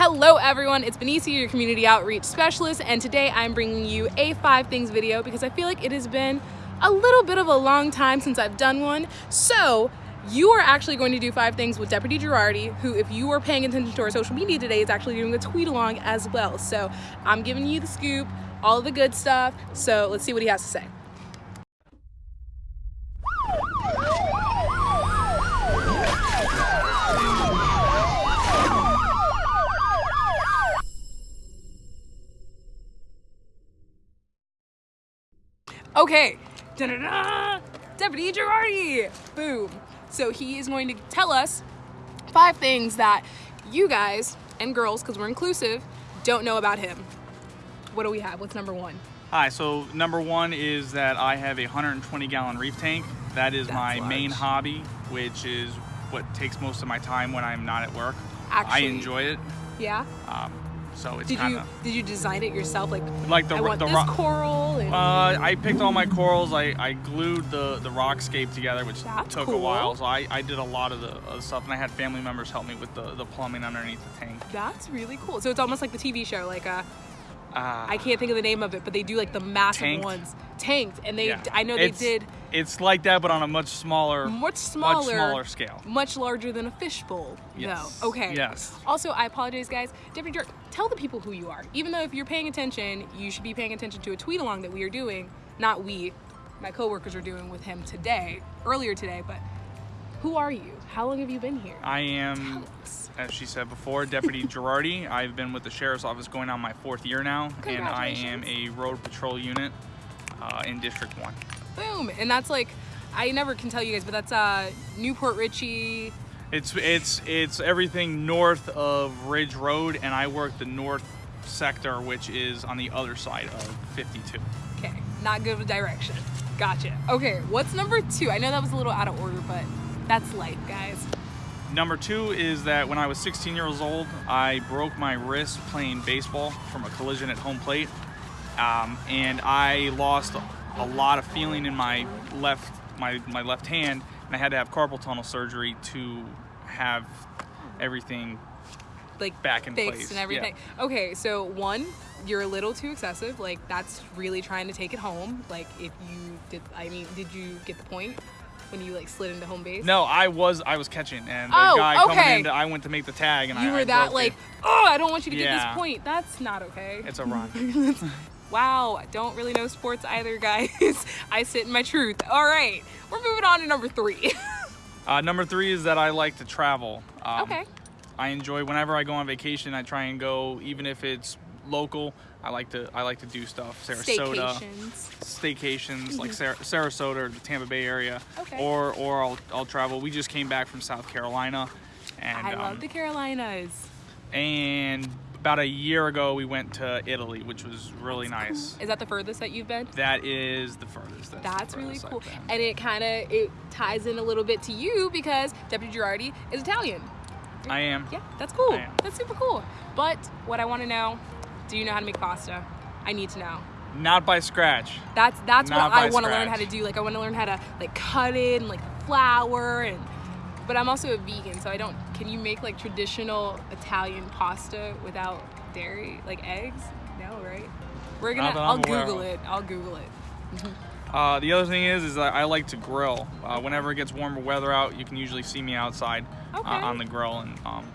Hello everyone, it's Benicia, your community outreach specialist, and today I'm bringing you a five things video because I feel like it has been a little bit of a long time since I've done one. So you are actually going to do five things with Deputy Girardi, who if you are paying attention to our social media today is actually doing a tweet along as well. So I'm giving you the scoop, all the good stuff. So let's see what he has to say. Okay, Da-da-da! Deputy Girardi! Boom. So he is going to tell us five things that you guys and girls, because we're inclusive, don't know about him. What do we have? What's number one? Hi, so number one is that I have a 120 gallon reef tank. That is That's my large. main hobby, which is what takes most of my time when I'm not at work. Actually, I enjoy it. Yeah. Um, so it's Did kind you of did you design it yourself? Like, like the I want the this rock. coral. And, Uh, I picked all my corals. I, I glued the, the rockscape together, which That's took cool. a while. So I, I did a lot of the other stuff, and I had family members help me with the, the plumbing underneath the tank. that's really cool. So it's almost like the TV show, like uh, Uh, I can't think of the name of it, but they do like the massive Tanked? ones, tanked, and they yeah. I know they It's- did It's like that, but on a much smaller, much smaller, much smaller scale. much larger than a fishbowl. Yes. though. Okay. Yes. Also, I apologize, guys. Deputy Dirk, tell the people who you are. Even though if you're paying attention, you should be paying attention to a tweet along that we are doing. Not we, my coworkers are doing with him today, earlier today. But who are you? How long have you been here? I am, as she said before, Deputy Girardi. I've been with the Sheriff's Office going on my fourth year now, and I am a road patrol unit uh, in District 1. Boom. And that's like, I never can tell you guys, but that's uh, New Port Richey. It's, it's, it's everything north of Ridge Road, and I work the north sector, which is on the other side of 52. Okay, not good with direction. Gotcha. Okay, what's number two? I know that was a little out of order, but that's life, guys. Number two is that when I was 16 years old, I broke my wrist playing baseball from a collision at home plate. Um, and I lost a lot of feeling in my left, my, my left hand, and I had to have carpal tunnel surgery to have everything Like back in fixed place. and everything. Okay, so one, you're a little too excessive. Like that's really trying to take it home. Like if you did, I mean, did you get the point when you like slid into home base? No, I was I was catching, and the Oh, guy okay. coming in, I went to make the tag, and I. You I, were I that like, it. oh, I don't want you to get this point. That's not okay. It's a run. Wow, I don't really know sports either, guys. I sit in my truth. All right, we're moving on to number three. uh, number three is that I like to travel. Um, okay. I enjoy whenever I go on vacation. I try and go, even if it's local. I like to I like to do stuff. Sarasota, Staycations. staycations like Sar- Sarasota or the Tampa Bay area, Okay. or or I'll I'll travel. We just came back from South Carolina, and I um, love the Carolinas. and about a year ago we went to Italy, which was really nice. Is that the furthest that you've been? That is the furthest. That's, That's really furthest I've cool. And it kind of it ties in a little bit to you because Deputy Girardi is Italian. I am. Yeah, that's cool. That's super cool. But what I want to know, do you know how to make pasta? I need to know. Not by scratch. That's that's Not what I want to learn how to do. Like I want to learn how to like cut it and like flour and but I'm also a vegan, so I don't can you make like traditional Italian pasta without dairy, like eggs? No, right? We're gonna I'll Google it. I'll Google it. Uh, the other thing is, is that I like to grill. Uh, whenever it gets warmer weather out, you can usually see me outside Okay. uh, on the grill, and um,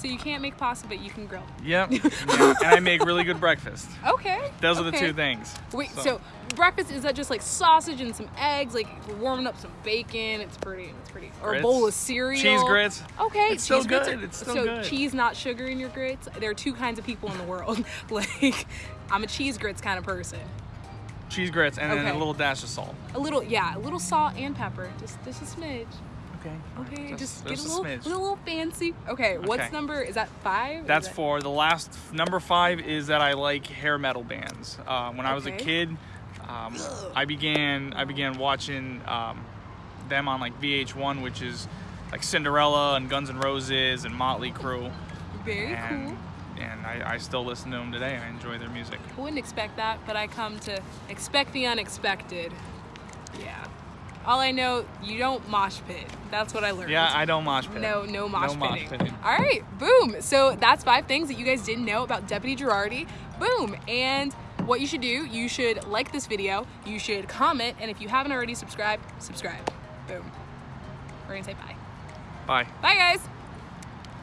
So you can't make pasta, but you can grill. yep. yeah. And I make really good breakfast. Okay. Those are the two things. Wait, So- so. breakfast is that just like sausage and some eggs? Like we're warming up some bacon. It's pretty. It's pretty. Or a bowl of cereal. Cheese grits. Okay, It's still cheese grits good, are- it's still so good. cheese, not sugar in your grits. There are two kinds of people in the world. like I'm a cheese grits kind of person. Cheese grits, and then a little dash of salt. A little, yeah, a little salt and pepper. Just, just a smidge. Okay. Okay, just, get a just little, a little fancy. Okay, what's Okay. number? Is that five? That's that- for the last number five is that I like hair metal bands. Uh, when I was a kid, um, I began I began watching um, them on like VH1, which is like Cinderella and Guns N' Roses and Motley Crue, Very and cool. and I, I still listen to them today. I enjoy their music. I wouldn't expect that, but I come to expect the unexpected. Yeah. All I know, you don't mosh pit. That's what I learned. Yeah, I don't mosh pit. No, no mosh No mosh pitting. pitting. All right, boom. So that's five things that you guys didn't know about Deputy Girardi. Boom. And what you should do, you should like this video, you should comment, and if you haven't already subscribed, subscribe. Boom. We're gonna say bye. Bye. Bye, guys.